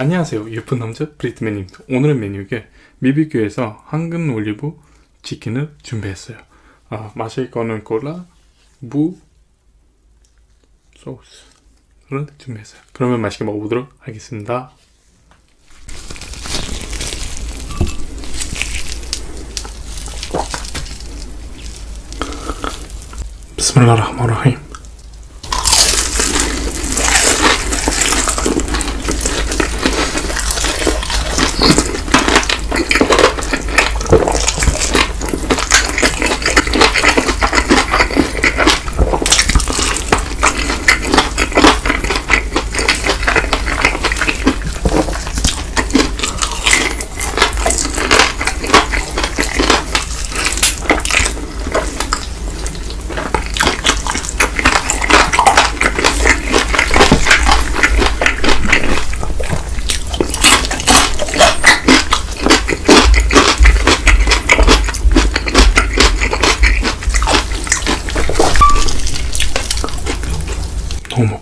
안녕하세요. 예쁜 남자 브리트맨입니다. 오늘의 메뉴에 미비큐에서 황금 올리브 치킨을 준비했어요. 아, 마실 거는 콜라, 무, 소스를 준비했어요. 그러면 맛있게 먹어보도록 하겠습니다. 비스밀라 흐마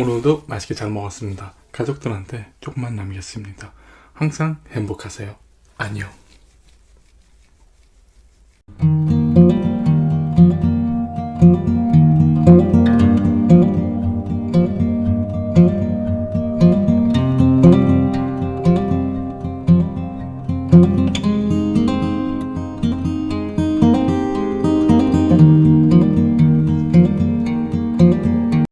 오늘도 맛있게 잘 먹었습니다. 가족들한테 조금만 남겼습니다. 항상 행복하세요. 안녕.